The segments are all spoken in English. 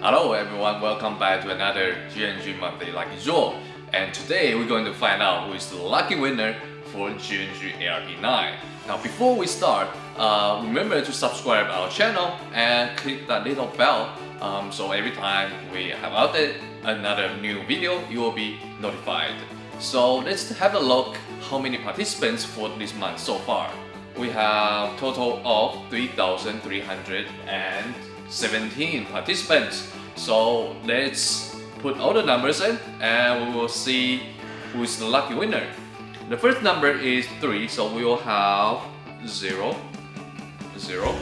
Hello everyone, welcome back to another GNG Monthly Lucky Draw. And today we're going to find out who is the lucky winner for GNG ARP9. Now before we start, uh, remember to subscribe our channel and click that little bell um, so every time we have updated another new video, you will be notified. So let's have a look how many participants for this month so far. We have total of 3,317 participants. So let's put all the numbers in and we will see who is the lucky winner. The first number is 3, so we will have 0, 0,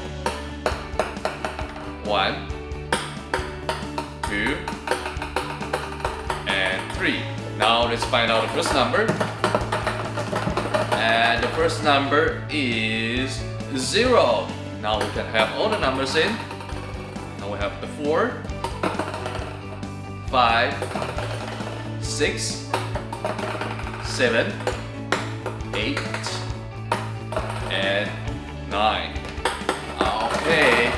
1, 2, and 3. Now let's find out the first number. And the first number is 0. Now we can have all the numbers in. Now we have the 4, 5, 6, 7, 8, and 9. Okay,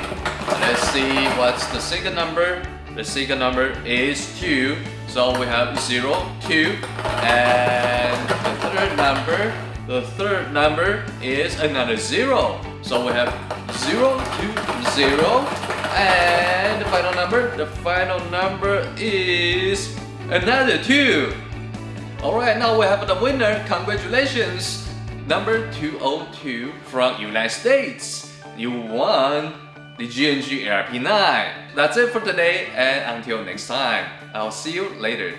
let's see what's the second number. The second number is 2. So we have 0, 2, and the third number, the third number is another 0. So we have zero, two, zero. and the final number, the final number is another 2. Alright, now we have the winner. Congratulations! Number 202 from United States. You won the GNG ARP9. That's it for today and until next time, I'll see you later.